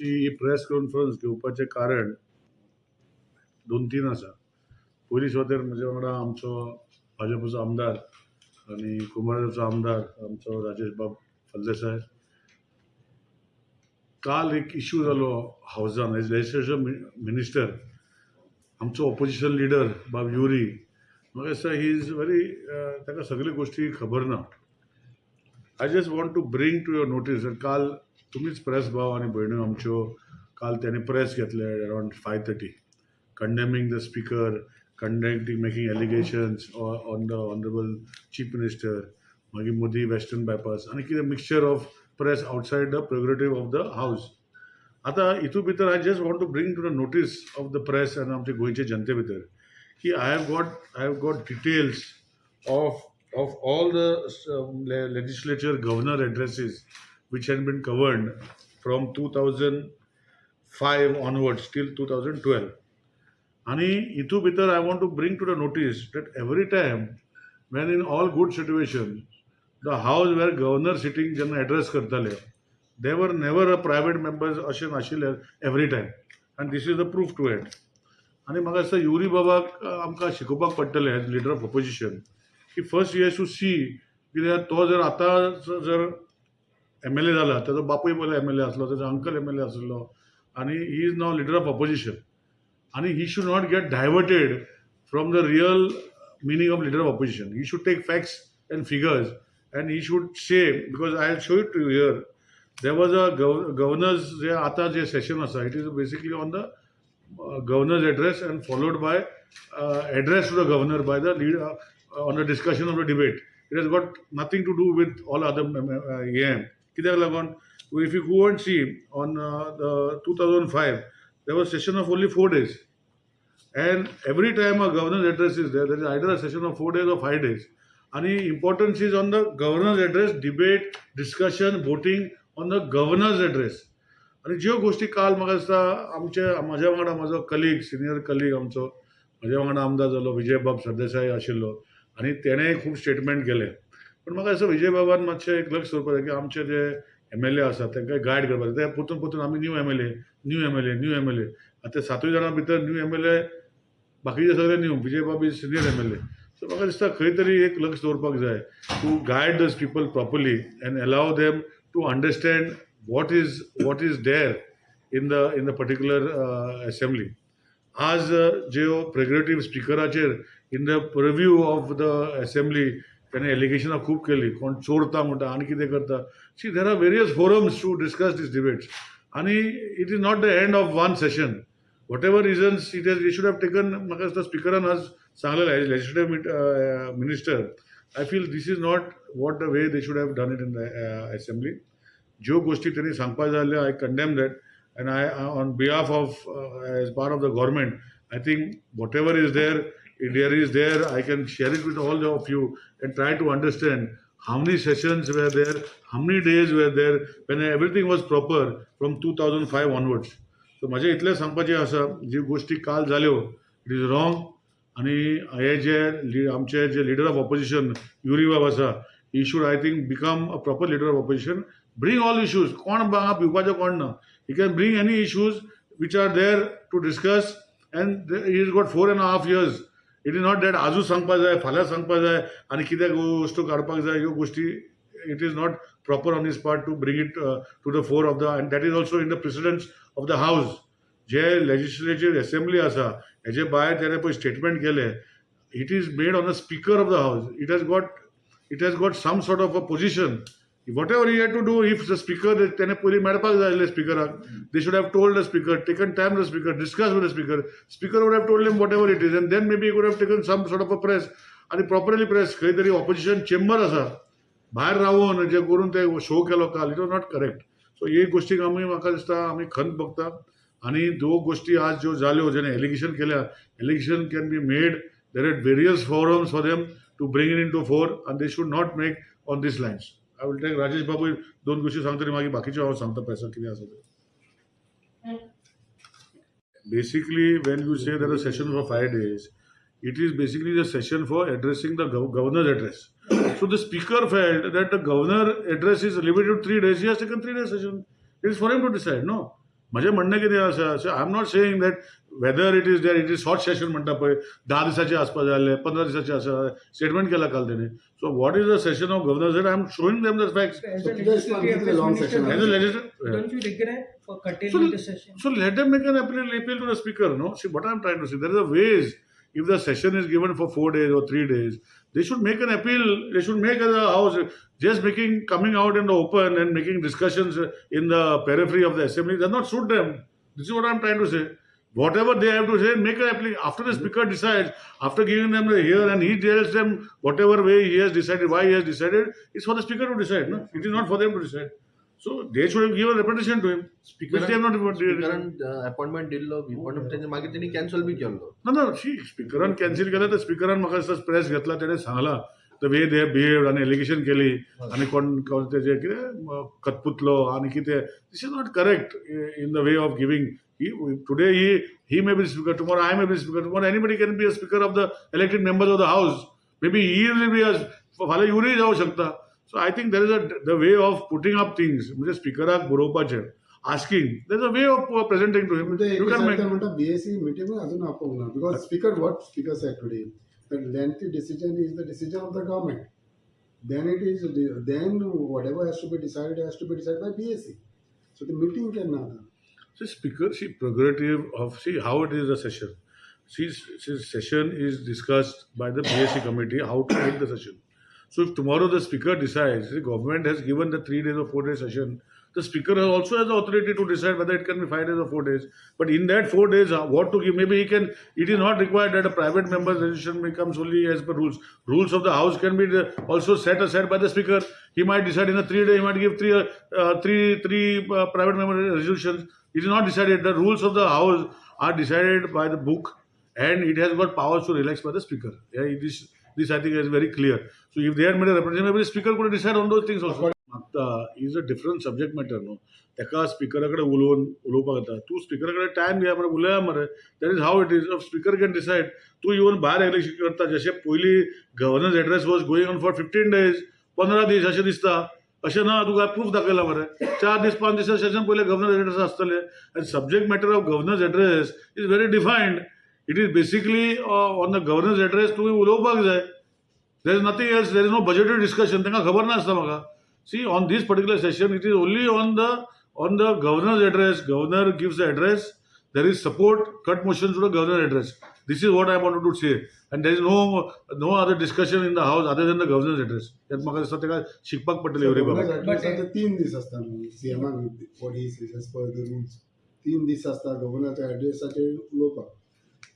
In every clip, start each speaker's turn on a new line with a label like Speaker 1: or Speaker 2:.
Speaker 1: ची ही press conference घेवपाचें कारण दोन तीन आसा. पयलीं सुवातेर म्हजे वांगडा आमचो भाजपचो आमदार आनी कुंभारजुचो आमदार आमचो राजेश बाब फल्देसाय काल एक इश्यू जालो हावजान एज लेजिस्लेशन मिनिस्टर आमचो ऑपोजिशन लिडर बाब युरी. म्हाका दिसता ही इज व्हेरी ताका सगळ्यो गोश्टी खबर ना. I just want to bring to your notice काल तुम्हीच प्रेस भाव आणि भयण्यो आमच्यो काल त्याने प्रेस घेतले around five thirty condemning the speaker conducting making allegations on the honourable chief minister मागीर मोदी वेस्टर्न बायपास आनी कितें mixture of press outside the prerogative of the house आतां हितू भितर I just want to bring to the notice of the press आनी आमचे गोंयचे जनते भितर की I have got I have got details of of all the um, le- legislature governor addresses which had been covered from 2005 onwards till 2012 आणि हितू भितर I want to bring to the notice that every time when in all good situation the house where governor sitting जेन्ना address करताले दे were never a private members अशें नाशिल्ले every time आनी this is the proof to at आनी म्हाका दिसता युरी बाबाक अ, आमकां शिकोवपाक पडटलें एज लिडर ऑफ ऑपोजिशन की फर्स्ट यू हॅज सी कित्याक तो जर आतां जर एम एल ए जाला ताजो बापूय पयलो एम एल ए आसलो ताजो अंकल एम एल ए आसलो आनी he is now leader of opposition आनी he should not get diverted from the real meaning of leader of opposition he should take facts and figures and he should say because I show it to here there was a governor's जे आतां जे session आसा it is basically on the governor's address and by by to the to by the by on the discussion of the debate it has got nothing to do with all other हें कित्याक लागून if you go and see on two thousand five they was session of only four days and every time a governor address is there is either a session of four days of five days आणि importance is on the governance address debate discussion voting on the governor's address आणि ज्यो गोष्टी काल म्हाका दिसता आमच्या म्हज्या वांगडा म्हजो कलीग सिनियर कलीग आमचो म्हज्या वांगडा आमदार जालो विजय बाब सरदेसाय आशिल्लो आनी तेणेय खूब स्टेटमेंट केले. पूण म्हाका दिसता विजय बाबान मातशें एक लक्ष दवरपाक जाय की आमचे जे एम एल ए आसा तांकां गायड करपाक जाय ते परतून परतून आमी new M L A new M L A new M L A आतां ते सातूय जाणां भितर न्यू एम एल ए बाकीचे सगळे न्यू विजय बाब is senior M L A so म्हाका दिसता खंय तरी एक लक्ष दवरपाक जाय to guide these people properly and allow them to understand what is what is there in the in the particular uh, आज ज्यो prerogative स्पिकराचेर in the preview of the assembly त्याने एलिगेशनां खूब केली. कोण चोरता म्हणटा आनी कितें करता. See there are various forums to discuss this debates आनी it is not the end of one session whatever reasons it is should have taken म्हाका दिसता स्पिकरान आज सांगलेलें as legislative minister I feel this is not what the way they should have done it in the assembly ज्यो गोष्टी त्यांनी सांगपा जाल्यो I condemn that and I on behalf of as part of the government I think whatever is there there is there I can share it with all of you and try to understand how many sessions were there, how many days were there, when everything was proper from 2005 onwards. So म्हजें इतलें सांगपाचें आसा जी गोश्टी काल जाल्यो it is wrong आनी हे जे लि- आमचे जे लिडर ऑफ ऑपोजिशन युरी बाब आसा he should I think become a proper leader of opposition bring all issues कोण हांगा पिवपाचो कोण ना? He can bring any issues which are there to discuss and he is got four and half years it is not that आजूच सांगपाक जाय फाल्यां सांगपाक जाय आनी कितें वस्तू काडपाक जाय ह्यो गोश्टी it is not proper on this part to bring it to the fore of the and that is also in the presidents of the house जे लेजिस्लेटिव्ह असेंब्ली आसा हेजे भायर तेणे पळय स्टेटमेंट केले. It is made on the speaker of the house it has got it has got some sort of a position whatever you had to do if the speaker तेणे पयलीं मेळपाक जाय आसलें स्पीकराक they should have told the speaker taken time the speaker discuss with the speaker speaker would have told him whatever it is and then maybe would have taken some sort of a press आनी properly press खंय तरी opposition chamber आसा भायर रावून जे करून ते show केलो काल it was not correct so हे गोश्टीक आमी म्हाका दिसता आमी खंत बघता आनी दो गोश्टी आज ज्यो जाल्यो जेणे एलिगेशन केल्या allegation can be made there are various forums for them to bring in in to floor आनी they should not make on these lines I will take Rajesh बाबूय दोन गोश्टी सांगतली मागीर बाकीच्यो हांव सांगता प्रेसाक कितें आसा तें basically when you say there are sessions for five days it is basically the session for addressing the gov- governor's address so the speaker felt that the governor address is limited to three days he has taken three days session it is for him to decide no माझें म्हणणें कितें आसा so I am not saying that whether it is there it is short session म्हणटा पळय धा दिसाचें आसपा जाय आसलें पंदरा दिसाचें आसा स्टेटमेंट केला काल तेणी so what is the session of governor I am showing them the facts
Speaker 2: As
Speaker 3: So
Speaker 2: a
Speaker 3: today's
Speaker 2: legislative
Speaker 3: one is a long
Speaker 2: affairs
Speaker 3: session.
Speaker 2: minister,
Speaker 1: As a legislative-
Speaker 2: don't you regret for curtailing the session?
Speaker 1: So let them make an appeal, appeal to the speaker. No, see what I'm trying to say. There is a ways. If the session is given for four days or three days, they should make an appeal. They should make as a house just making coming out in the open and making discussions in the periphery of the assembly does not suit them. This is what I'm trying to say. Whatever they have to say, make an appeal. After the speaker decides, after giving them the hear and he tells them whatever way he has decided, why he has decided, it's for the speaker to decide. No, it is not for them to decide. So they should have given representation to him, which they have not given.
Speaker 4: स्पीकरान appointment दिल्लो पण तेजे मागीर तेणी cancel बी केल्लो
Speaker 1: ना ना शी स्पिकरान cancel केलं तर स्पिकरान म्हाका दिसता प्रेस घेतला तेणें सांगला द वे दे बिहेव आनी एलिगेशन केली आनी कोण कोण तेजे कितें खतपुतलो आनी कितें this is not correct in the way of giving today he he may be speaker tomorrow I may be speaker tomorrow anybody can be a speaker of the elected members of the house may be he will be फाल्यां युवरूय जावं शकता so I think there is a the way of putting up things म्हणजे स्पिकराक बरोवपाचें asking there is a way of presenting to him
Speaker 3: म्हणजे
Speaker 1: you
Speaker 3: एक
Speaker 1: can make
Speaker 3: सरकार म्हणटा बीएससी मिटींग अजून आपोवंक the lengthy decision is the decision of the government. Then it is then whatever has to be decided has to be decided by BAC. So the meeting can
Speaker 1: happen. So speaker, see prerogative of see how it is a session. See, see session is discussed by the BAC committee how to end the session. So if tomorrow the speaker decides the government has given the three days or four days session the speaker also has the authority to decide whether it can be five days or four days. But in that four days, uh, what to give? Maybe he can. It is not required that a private member's decision becomes only as per rules. Rules of the house can be uh, also set aside by the speaker. He might decide in a three day. He might give three, uh, uh, three, three uh, private member resolutions. It is not decided. The rules of the house are decided by the book, and it has got powers to relax by the speaker. Yeah. This I think is very clear. So if they had made a representation, the speaker could decide on those things also. मागता is a different subject matter न्हू ताका स्पिकरा कडेन उलोवन उलोवपाक येता तूं स्पिकरा कडेन time घे मरे उलया मरे. That is how it is speaker can decide तूं येवन भायर इलेक्शन करता जशें पयलीं governance address was going on for fifteen days पंदरा दीस अशें दिसता. अशें ना तुका प्रूफ दाखयला मरे? चार दीस पांच दिसा सेशन पयले गव्हर्नन्स एड्रेस आसतलें आनी subject matter of governance address is very defined it is basically on the governance address तुवें उलोवपाक जाय. There is nothing else there is no budgetary discussion तांकां खबर नासता म्हाका. see on this particular session it is only on the on the governor's address governor gives the address there is support cut motion to the governor address this is what i wanted to say and there is no no other discussion in the house other than the governor's address त्यात म्हाका दिसता ताका शिकपाक पडटलें every बाबा
Speaker 3: governor तीन दीस आसता न्हू सीएमान what he as per the rules तीन दीस आसता गव्हर्नरच्या एड्रेसाचेर उलोवपाक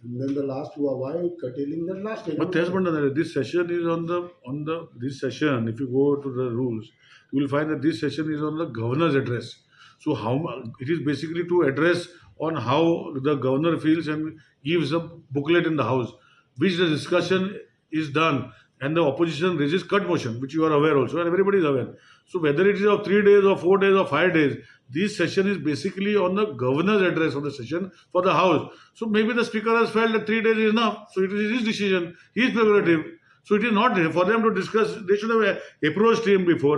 Speaker 3: and then the last why curtailing the last day
Speaker 1: But तेच म्हणटा this session is on the on the this session if you go to the rules you will find that this session is on the governor's address. So how it is basically to address on how the governor feels and gives a booklet in the house which the discussion is done and the opposition raises cut motion which you are aware also and everybody is aware. So whether it is of three days or four days or five days this session is basically on the governor's address of the session for the house. So maybe the speaker has felt that three days is enough so it is his decision his prerogative so it is not for them to discuss they should have approached him before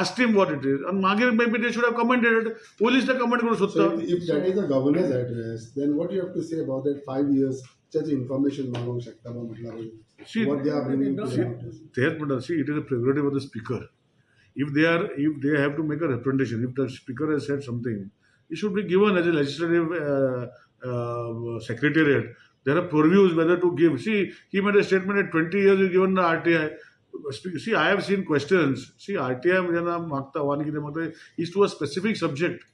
Speaker 1: asked him what it is and मागीर maybe they should have commented it police ते comment करू
Speaker 3: So
Speaker 1: शकता
Speaker 3: if, if that is a governor's address, then what you have to say about that five years such information मागोवंक शकता बा म्हटल्यार
Speaker 1: See,
Speaker 3: what they are bringing to
Speaker 1: see,
Speaker 3: the notice.
Speaker 1: तेच म्हणटा see it is a prerogative of the speaker if they are if they have to make a representation if the speaker has said something it should be given as a legislative uh, uh, secretariat there are purviews whether to give. See, he made a statement at 20 years you've given the RTI. See, I have seen questions. See, RTI magta magta is to a specific subject.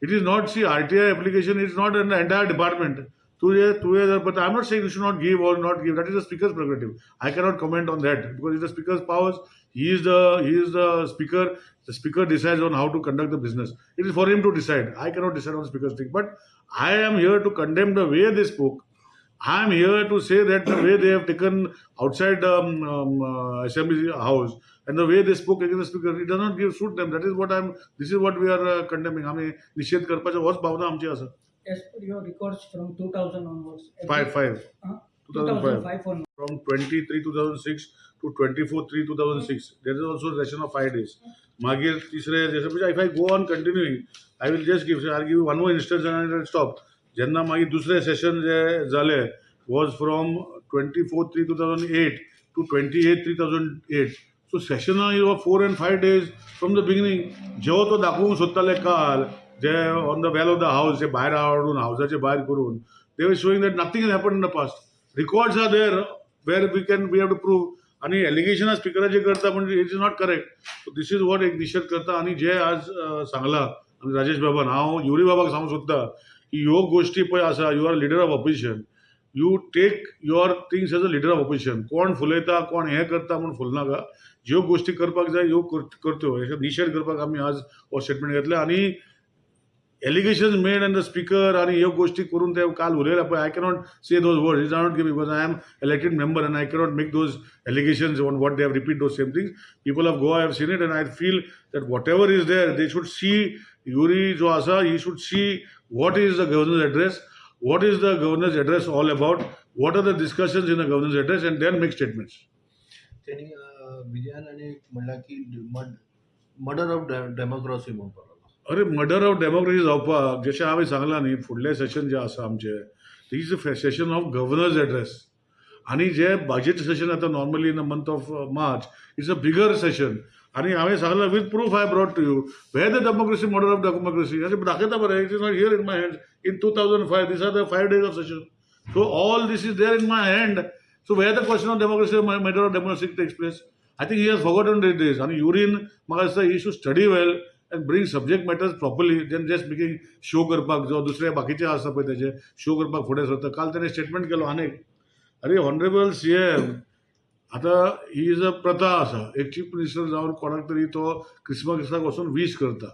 Speaker 1: It is not, see, RTI application is not an entire department. But I'm not saying you should not give or not give. That is the speaker's prerogative. I cannot comment on that because it's the speaker's powers. He is the he is the speaker. The speaker decides on how to conduct the business. It is for him to decide. I cannot decide on the speaker's thing. But I am here to condemn the way they spoke I am here to say that the way they have taken outside um, um, uh, assembly house and the way they spoke against the speaker, it does not give suit them. That is what I'm. This is what we are uh, condemning. आम्ही निषेध करपाच्या होच भावना आमची आसा.
Speaker 2: As per your records from 2000 onwards. every-
Speaker 1: Five five.
Speaker 2: Huh?
Speaker 1: 2005.
Speaker 2: 2005 onwards.
Speaker 1: From 23 2006 two twenty four three two thousand six there is also session of five days मागीर तिसरे जशें म्हणजे if I go on continuing I will just give I give one more instance and stop जेन्ना मागीर दुसरें session जे जालें was from twenty four three two thousand eight two twenty eight three thousand eight so सेशनां you four and five days from the beginning जेव्हा तो दाखोवंक सोदताले काल जे on the well of the house जे भायर हाडून हावसाचे भायर करून they were showing that nothing is happen in the past records are there where we can we have to prove आणि एलिगेशनां स्पिकराचेर करता म्हणजे it is not correct so this is what एक निशेध करता. आणि जे आज सांगला राजेश बाबान हांव युरी बाबाक सांगूंक सोदता की ह्यो गोश्टी पळय आसा you are leader of opposition you take your things as a leader of opposition कोण फुलयता कोण हें करता म्हूण फुलनाका. ज्यो गोश्टी करपाक जाय ह्यो करत्यो. करच्यो निशेध करपाक आमी आज हो स्टेटमेंट घेतले. आनी allegations made on the speaker आणि ह्यो गोष्टी करून ते काल उलयला पळय I cannot say those word is not give because I am elected member and I cannot make those allegations on what they have repeat those same things people of Goa have seen it and I feel that whatever is there they should see Yuri जो आसा he should see what is the governor's address what is the governor's address all about what are the discussions in the governor's address and then make statements
Speaker 4: त्यांनी अं, विजयाने म्हणला की murder of democracy म्हणून
Speaker 1: अरे murder of democracy जावपाक जशें हांवें सांगलां न्ही फुडलें सेशन जें आसा आमचें is a session of governor's address आनी जे बजेट सेशन जाता normally in the month of March it's a bigger session आनी हांवें सांगलां with proof I brought to you where the democracy model of democracy अशें दाखयता बरें it is not here in my hand in two thousand five these are the five days of session so all these is there in my hand so where the question of democracy matter of democracy takes place I think he has forgotten did these आनी युरीन म्हाका दिसता he should study well and bring subject matters properly then just making show करपाक जो दुसरे बाकीचे आसा पळय तेजे शो करपाक फुडें सरता काल ताणें स्टेटमेंट केलो आनीक अरे हॉनरेबल सी एम आतां ही इज अ प्रथा आसा एक चीफ मिनिस्टर जावन कोणाक तरी तो क्रिस्मसाक वचून वीश करता.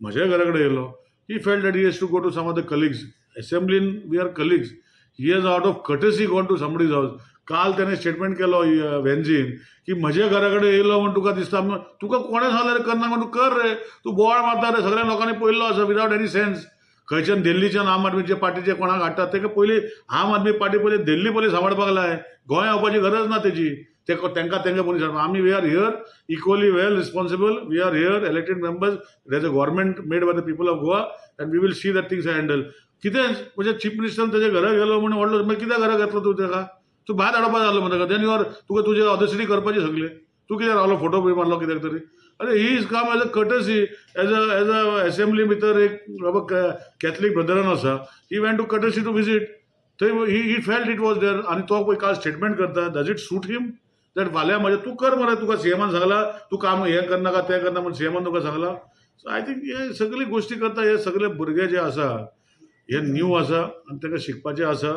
Speaker 1: म्हज्या घरा कडेन येयलो he felt that he has to go to some of the colleagues असेंब्लीन we are colleagues he has out of courtesy gone to somebody's house काल त्याने स्टेटमेंट केलो वेन्झीन की म्हज्या घरा कडेन येयलो म्हण तुका दिसता तुका कोणें सांगलें रे करना म्हण तूं कर रे. तूं बोवाळ मारता रे सगळ्या लोकांनी पळयल्लो आसा विदावट एनी सेन्स खंयच्यान दिल्लीच्यान आम आदमीचे पार्टीचे कोणाक हाडटात तेका पयलीं आम आदमी पार्टी पयलीं दिल्ली पयलीं सांबाळपाक लाय गोंय येवपाची गरज ना तेजी ते तेंकां तेंगे पयलीं सांगता आमी we are here equally well responsible we are here elected members as a government made by the people of Goa and we will see that things handle कितें म्हणजे चीफ मिनिस्टर तेच्या घरा गेलो म्हणून व्हडलो मागीर कित्याक घरा घेतलो तूं तेका तूं भायर हाडपाक जालो म्हणटा देन युअर तुका तुजे ऑदसिटी करपाची सगळे. तूं कित्याक रावलो फोटो बी मारलो कित्याक तरी अरे he is come as a courtesy as a as a assembly भितर एक बाबा कॅथलीक ब्रदरान आसा he went to courtesy to visit थंय he he felt it was there आनी तो पळय काल स्टेटमेंट करता does it suit him that फाल्यां म्हाजें तूं कर मरे तुका सीएमान सांगला तूं काम हें करनाका तें करना म्हण सीएमान तुका सांगला. सो आय थिंक हे सगळी गोश्टी करता हे सगळे भुरगे जे आसा हे न्यू आसा आनी ताका शिकपाचें आसा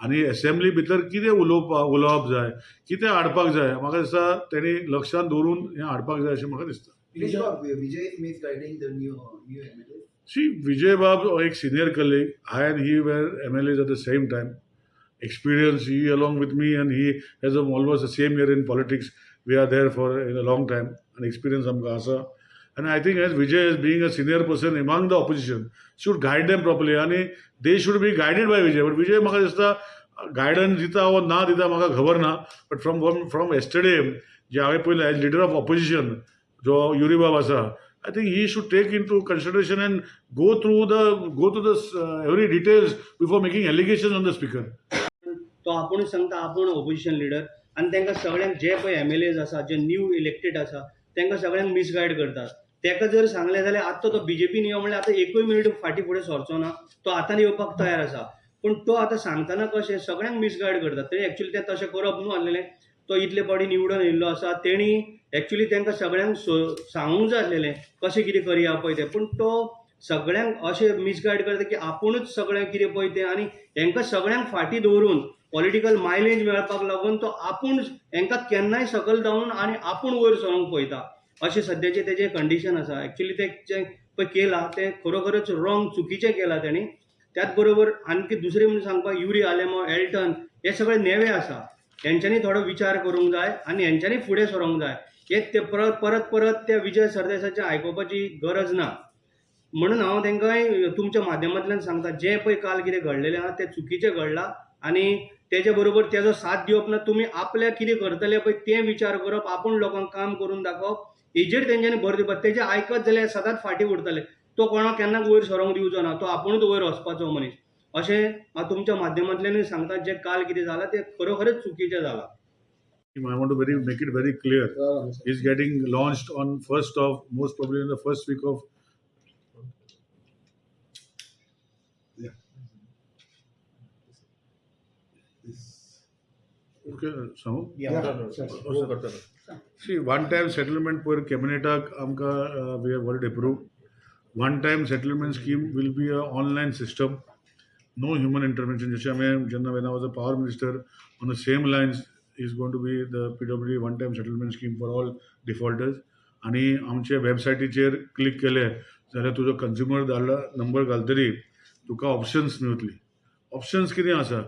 Speaker 1: आणि असेंब्ली भितर कितें उलोवपाक उलोवप जाय कितें हाडपाक जाय म्हाका दिसता तेणी लक्षान दवरून हे हाडपाक जाय अशें म्हाका दिसता. शी विजय बाब एक senior colleague I and he were M L as at the same time experience he along with me and he has a almost the same year in politics we are there for in a long time आणि experience आमकां आसा. And i think as vijay as being a senior person among the opposition should guide them properly. And they should be guided by vijay. But vijay म्हाका दिसता guidance दिता वा ना दिता म्हाका खबर ना बट फ्रॉम फ्रॉम एस्टरडे जे हांवें पयलें एज लिडर ऑफ ऑपोजिशन जो युरीबाब आसा I think he should take into consideration and go through the go through the every details before making allegation on the speaker
Speaker 5: तो आपूण सांगता आपूण ऑपोजिशन लिडर आनी तांकां सगळ्यांक जे पळय एम एल एज आसा जे न्यू इलेक्टेड आसा तांकां सगळ्यांक मिसगायड करतात. तेका जर सांगलें जाल्यार आतां तो बीजेपीन यो हो म्हणल्यार आतां एकूय मिनीट फाटीं फुडें सरचो ना. तो आतां येवपाक तयार आसा. पूण तो आतां सांगतना कशें सगळ्यांक मिसगायड करता. तेणी एक्चुली तें तशें करप न्हू आसलेलें तो इतले पावटी निवडून येयल्लो आसा. तेणी एक्चुली तांकां सगळ्यांक सो- सांगूंक जाय आसलेलें कशें कितें करया पळय तें. पूण तो सगळ्यांक अशें मिसगायड करता की आपुणूच सगळें कितें पळय तें आनी हेंकां सगळ्यांक फाटीं दवरून पॉलिटिकल मायलेज मेळपाक लागून तो आपूण हेंकां केन्नाय सकयल धांवन आनी आपूण वयर सरोंक पळयता. अशें सद्याचें तेजें कंडिशन आसा एक्चुली तें जें पळय केलां तें खरोखरच रॉंग चुकीचें केलां तेणी त्याच बरोबर आणखी दुसरें म्हणून सांगपाक युरी आलेमो एल्टन हे सगळे नेवे आसा हेंच्यांनी थोडो विचार करूंक जाय आनी हेंच्यांनी फुडें सरोंक जाय. हे ते परत परत परत त्या विजय सरदेसाचें आयकुपाची गरज ना. म्हणून हांव तेंकांय तुमच्या माध्यमांतल्यान सांगता जें पळय काल कितें घडलेलें आहा तें चुकीचें घडलां आनी तेज्या बरोबर तेजो साथ दिवप ना तुमी आपल्या कितें करतले पळय तें विचार करप आपूण लोकांक काम करून दाखोवप हेजेर तेंच्यानी भर दिवस तेजे आयकत जाल्यार सदांच फाटी उरतले तो कोणाक केन्नाच वयर सरोंक दिवचो ना तो आपूणच वयर वचपाचो मनीस अशें हांव तुमच्या माध्यमांतल्यानूय सांगता जे काल कितें जालां तें खरोखरच चुकीचें जालां
Speaker 1: i want to very make it very clear.
Speaker 3: हो, हो, हो.
Speaker 1: yeah, is getting launched on first of most probably in the first week of
Speaker 3: yeah.
Speaker 1: Okay so
Speaker 3: yeah,
Speaker 4: yeah.
Speaker 1: See one time settlement पर कॅबिनेटाक आमकां we are world approved one time settlement scheme will be a online system no human intervention जशें हांवें जेन्ना when was a power minister on the same lines is gone to be the P W one time settlement scheme for all defaulters आनी आमचे वेबसायटीचेर click केले. जाल्यार तुजो consumer धाडलो नंबर घालतरी. तुका ऑप्शन्स मेळतली ऑप्शन्स कितें आसा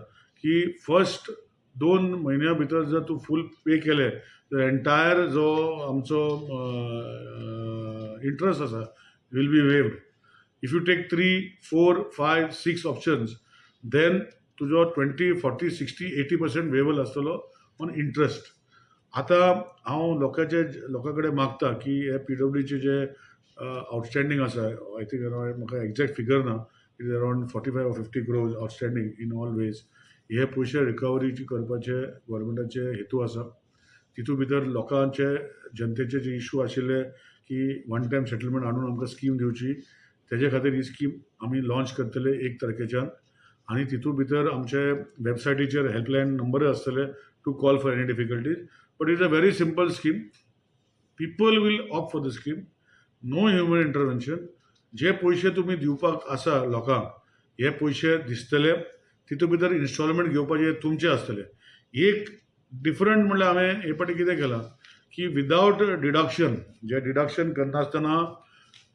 Speaker 1: की फर्स्ट दोन म्हयन्या भितर जर तूं फूल पे केले तर एन्टायर जो आमचो इंट्रस्ट आसा will be waived if you take three four five six options then तुजो twenty forty sixty eighty percent waiver आसतलो ऑन इंट्रस्ट आतां हांव लोकांचे लोकां कडेन मागता की हे पी डब्ल्यूचे जे आउटस्टँडींग आसा आय थिंक अरावंड म्हाका एक्झॅक्ट फिगर ना it is around forty five fifty crores outstanding in all ways हे पयशे रिकवरी करपाचे गोवोरमेंटाचे हेतू आसा. तितू भितर लोकांचे जनतेचे जे इशू आशिल्ले की वन टायम सेटलमेंट हाडून आमकां स्कीम दिवची तेजे खातीर ही स्कीम आमी लॉन्च करतले एक तारखेच्यान. आनी तितू भितर आमचे वेबसायटीचेर हेल्पलायन नंबर आसतले to call for any difficulties but is a very simple scheme people will opt for the scheme no human intervention जे पयशे तुमी दिवपाक आसा लोकांक हे पयशे दिसतले. तितू भितर इन्स्टॉलमेंट घेवपाचे तुमचे आसतले एक डिफरंट म्हणल्यार हांवें हे फाटी कितें केलां की विदावट डिडक्शन जे डिडक्शन करनासतना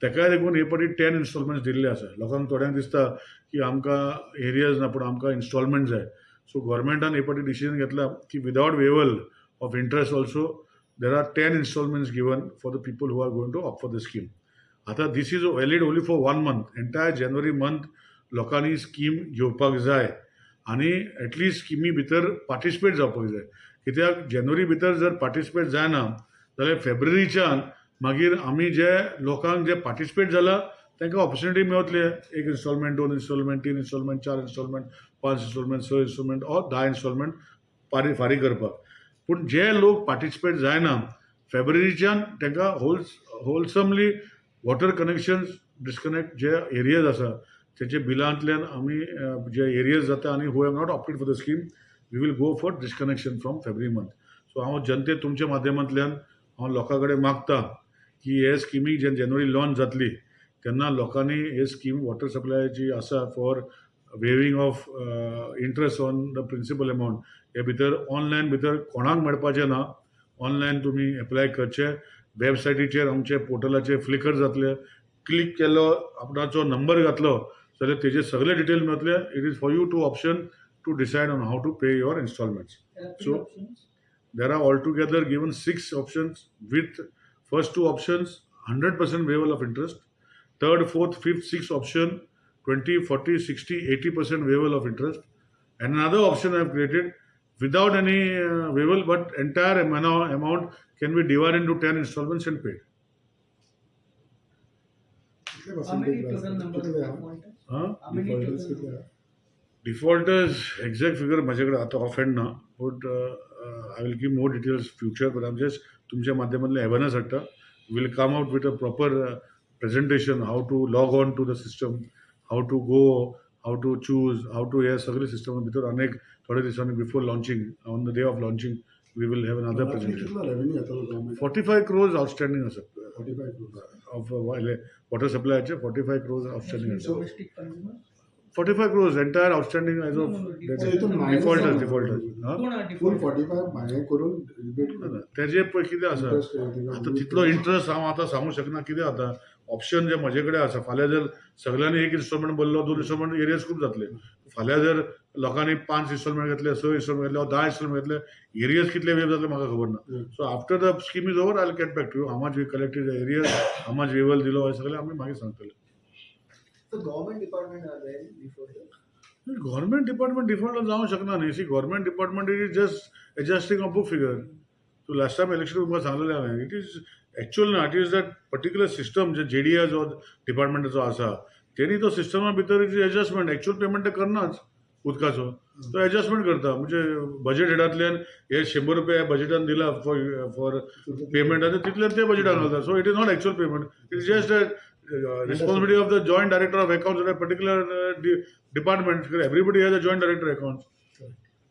Speaker 1: तेकाय देखून हे फाटी टेन इन्स्टॉलमेंट्स दिल्ले आसा लोकांक थोड्यांक दिसता की आमकां एरियज ना पूण आमकां इन्स्टॉलमेंट जाय सो गोवोरमेंटान हे फाटी डिसिजन घेतला की without waiver of interest also there are ten instalments given for the people who are going to opt for the scheme आतां this is valid only for one month entire January month लोकांनी scheme घेवपाक जाय. आनी at least स्किमी भितर participate जावपाक जाय कित्याक जानेवारी भितर जर पार्टिसिपेट जायना जाल्यार फेब्रुवारीच्यान मागीर आमी जे लोकांक जे पार्टिसिपेट जाला तांकां ऑपॉर्च्युनिटी मेळतले एक इन्स्टॉलमेंट दोन इन्स्टॉलमेंट तीन इन्स्टॉलमेंट चार इन्स्टॉलमेंट पांच इन्स्टॉलमेंट स इन्स्टॉलमेंट ऑर धा इन्स्टॉलमेंट फारीक फारीक करपाक. पूण जे लोक पार्टिसिपेट जायना फेब्रुवारीच्यान तांकां whole wholesomely water connections disconnect जे एरियाज आसा त्यांच्या बिलांतल्यान आमी जे एरियाज जाता आनी who have not opted for the scheme we will go for disconnection from February month so हांव जनते तुमच्या माध्यमांतल्यान हांव लोकां कडेन मागता की हे स्किमी जे जानेवारी लॉन्च जातली तेन्ना लोकांनी हे स्कीम वॉटर सप्लायाची आसा for waiving of interest on the principal amount हे भितर ऑनलायन भितर कोणाक मेळपाचें ना ऑनलायन तुमी एप्लाय करचे. वेबसायटीचेर आमचे पोर्टलाचेर फ्लिकर जातले. क्लिक केलो आपणाचो नंबर घातलो जाल्यार तेजे सगळे डिटेल मेळटले it is for you to option to decide on how to pay your instalments
Speaker 2: There are three
Speaker 1: So-
Speaker 2: options.
Speaker 1: there are altogether given six options with first two options 100% waiver of interest third fourth fifth sixth option 20 40 60 80% waiver of interest and another option i have created without any uh, waiver but entire amount, amount can be divided into 10 installments and paid
Speaker 3: आहा? defaulters.
Speaker 1: exact figure माझ्याकडे आता offhand ना but I will give more details future but um just तुमच्या माध्यमातल्यान awareness हाडटा will come out with a proper presentation how to log on to the system how to go how to choose how to हे सगळे system भितर अनेक थोड्या दिसांनी before launching on the day of
Speaker 3: launching
Speaker 1: we
Speaker 3: will have another presentation?
Speaker 1: Forty five crores outstanding आसा
Speaker 3: 45 crores.
Speaker 1: Of water सप्लायचे forty five crores outstanding आसा
Speaker 2: Domestic consumers?
Speaker 1: Forty five crores entire outstanding as
Speaker 2: No,
Speaker 1: of
Speaker 2: no, no,
Speaker 3: So हितून minus
Speaker 1: defaulters
Speaker 3: जाता.
Speaker 1: Defaulters हां
Speaker 2: कोण हा
Speaker 3: Full
Speaker 2: default?
Speaker 3: 45 हे करून rebate करून
Speaker 1: तेजे पळय कितें आसा
Speaker 3: interest rate
Speaker 1: आतां तितलो इंट्रस्ट हांव आतां सांगूं शकना कितें जाता ऑप्शन जे म्हजे कडेन आसा फाल्यां जर सगळ्यांनी एक इन्स्टॉलमेंट भरलो दोन इन्स्टॉलमेंट एरियज खूब जातले फाल्यां जर लोकांनी पांच इन्स्टॉलमेंट घेतले स इन्स्टॉलमेंट घेतले धा इन्स्टॉलमेंट घेतले. एरियज कितले वेव जातले म्हाका खबर ना. So after the scheme is over I get back to you how much we collected arrears how much waiver दिलो हे सगळें आमी मागीर सांगतले
Speaker 6: that?
Speaker 1: गव्हर्नमेंट डिपार्टमेंट डिफॉल्टला जाऊ शकणार नाही. See government department it is just adjusting of book figure Tu last time election तुमकां सांगलेलें हांवें इट इज एक्चुअल ना it is that particular system जे जे डी ए जो डिपार्टमेंटाचो आसा तेणी तो सिस्टमा भितर इज एडजस्टमेंट एक्चुअल पेमेंट ते करनाच उदकाचं. तो ॲडजस्टमेंट करता. म्हणजे बजेट हेडातल्यान हे शंभर रुपया बजेटान दिला फॉर फॉर पेमेंट आणि तिथल्या ते बजेटान घालता so it is not actual payment it is just responsibility of the joint director of account of a particular department everybody has a joint director account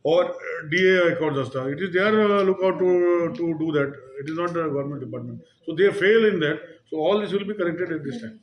Speaker 1: or D A account असतात it is they are look out to to do that it is not a government department so they fail in that so all this will be corrected at this time